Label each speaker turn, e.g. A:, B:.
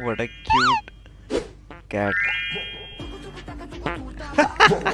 A: what a cute cat.